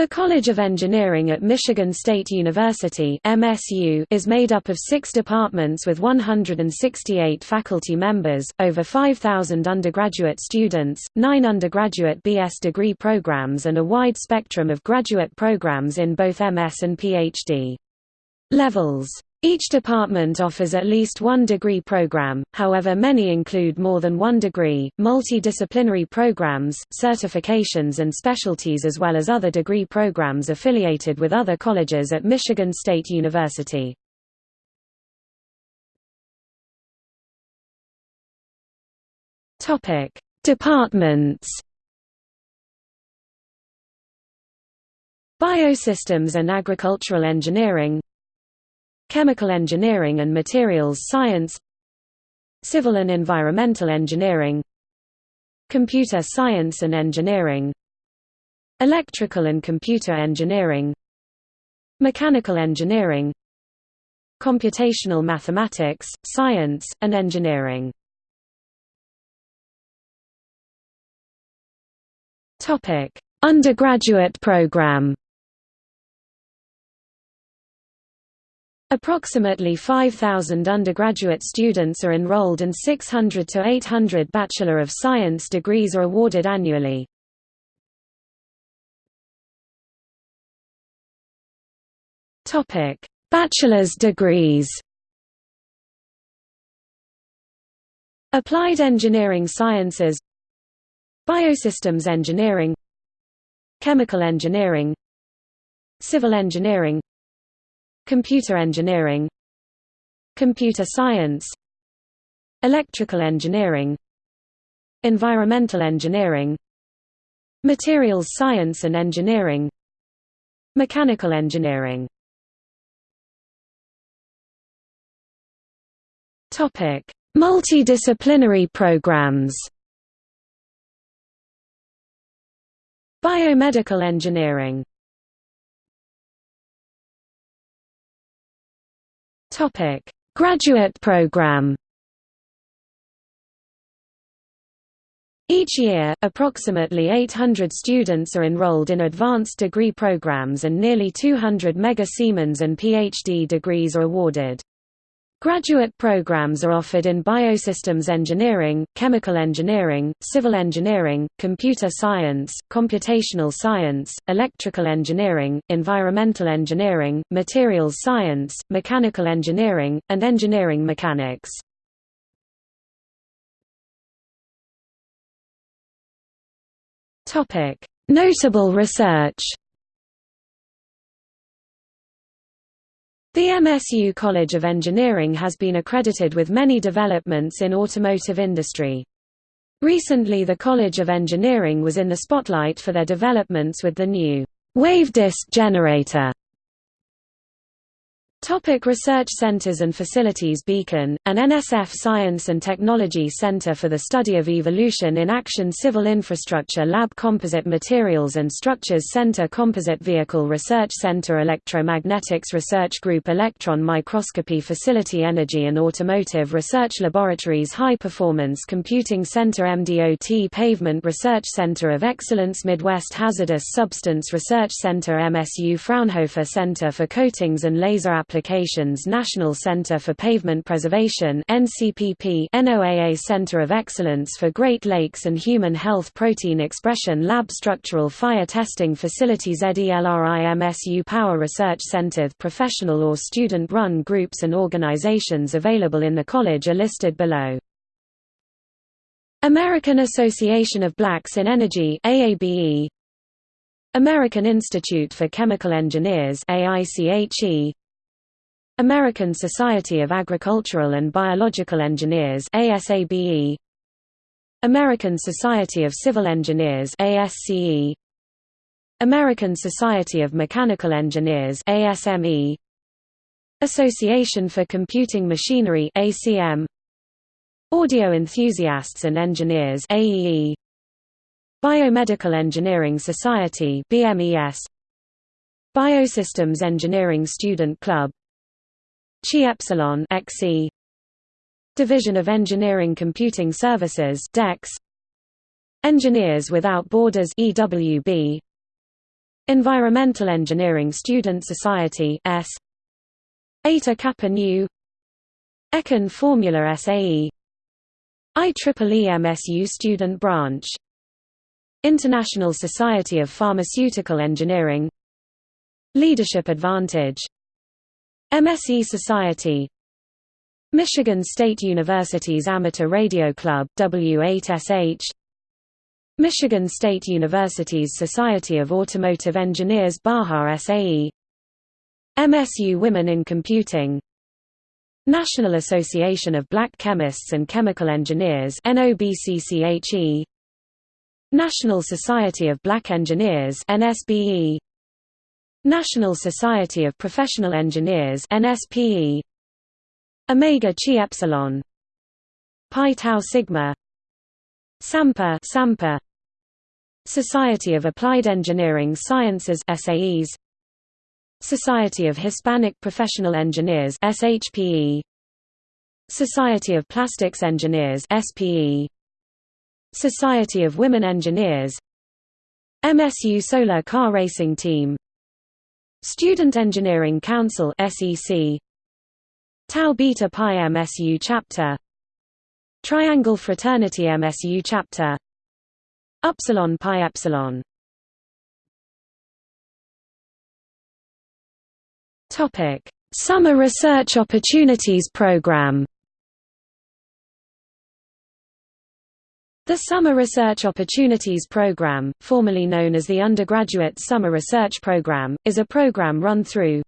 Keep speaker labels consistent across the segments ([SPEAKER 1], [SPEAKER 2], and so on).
[SPEAKER 1] The College of Engineering at Michigan State University MSU is made up of six departments with 168 faculty members, over 5,000 undergraduate students, nine undergraduate BS degree programs and a wide spectrum of graduate programs in both MS and PhD levels. Each department offers at least one degree program, however many include more than one degree, multidisciplinary programs, certifications and specialties as well as other degree programs affiliated with other colleges at Michigan State University. Departments Biosystems and Agricultural Engineering Chemical Engineering and Materials Science Civil and Environmental Engineering Computer Science and Engineering Electrical and Computer Engineering Mechanical Engineering Computational Mathematics, Science, and Engineering. Undergraduate program Approximately 5,000 undergraduate students are enrolled and 600 to 800 Bachelor of Science degrees are awarded annually. Bachelor's degrees Applied Engineering Sciences Biosystems Engineering Chemical Engineering Civil Engineering Computer engineering Computer science Electrical engineering Environmental engineering Materials science and engineering Mechanical engineering. Multidisciplinary programs. Biomedical engineering
[SPEAKER 2] Topic: Graduate program.
[SPEAKER 1] Each year, approximately 800 students are enrolled in advanced degree programs and nearly 200 Mega Siemens and PhD degrees are awarded. Graduate programs are offered in biosystems engineering, chemical engineering, civil engineering, computer science, computational science, electrical engineering, environmental engineering, materials science, mechanical engineering, and engineering mechanics. Notable research The MSU College of Engineering has been accredited with many developments in automotive industry. Recently the College of Engineering was in the spotlight for their developments with the new wave disk generator Topic research centers and facilities Beacon, an NSF Science and Technology Center for the Study of Evolution in Action Civil Infrastructure Lab Composite Materials and Structures Center Composite Vehicle Research Center Electromagnetics Research Group Electron Microscopy Facility Energy and Automotive Research Laboratories High Performance Computing Center MDOT Pavement Research Center of Excellence Midwest Hazardous Substance Research Center MSU Fraunhofer Center for Coatings and Laser Applications National Center for Pavement Preservation NCPP NOAA Center of Excellence for Great Lakes and Human Health Protein Expression Lab Structural Fire Testing Facility ZELRIMSU Power Research Center Professional or student-run groups and organizations available in the college are listed below. American Association of Blacks in Energy AABE American Institute for Chemical Engineers AICHE American Society of Agricultural and Biological Engineers ASABE American Society of Civil Engineers ASCE American Society of Mechanical Engineers ASME Association for Computing Machinery ACM Audio Enthusiasts and Engineers AEE Biomedical Engineering Society BMES Biosystems Engineering Student Club Chi Epsilon XE Division of Engineering Computing Services DEX. Engineers Without Borders EWB Environmental Engineering Student Society S. Eta Kappa Nu. Econ Formula SAE IEEE MSU Student Branch. International Society of Pharmaceutical Engineering. Leadership Advantage MSE Society Michigan State University's Amateur Radio Club W8SH Michigan State University's Society of Automotive Engineers Baja SAE MSU Women in Computing National Association of Black Chemists and Chemical Engineers NOBCCHE National Society of Black Engineers NSBE National Society of Professional Engineers NSPE Omega Chi Epsilon. Pi Tau Sigma. SAMPA SAMPA. Society of Applied Engineering Sciences SAEs Society of Hispanic Professional Engineers SHPE Society of Plastics Engineers SPE Society of Women Engineers. MSU Solar Car Racing Team Student Engineering Council SEC Tau Beta Pi MSU Chapter. Triangle Fraternity MSU Chapter. Upsilon Pi Epsilon. Topic: Summer Research Opportunities Program. The Summer Research Opportunities Program, formerly known as the Undergraduate Summer Research Program, is a program run through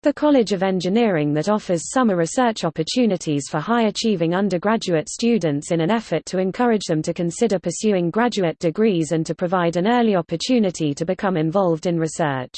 [SPEAKER 1] the College of Engineering that offers summer research opportunities for high-achieving undergraduate students in an effort to encourage them to consider pursuing graduate degrees and to provide an early opportunity to become involved in research.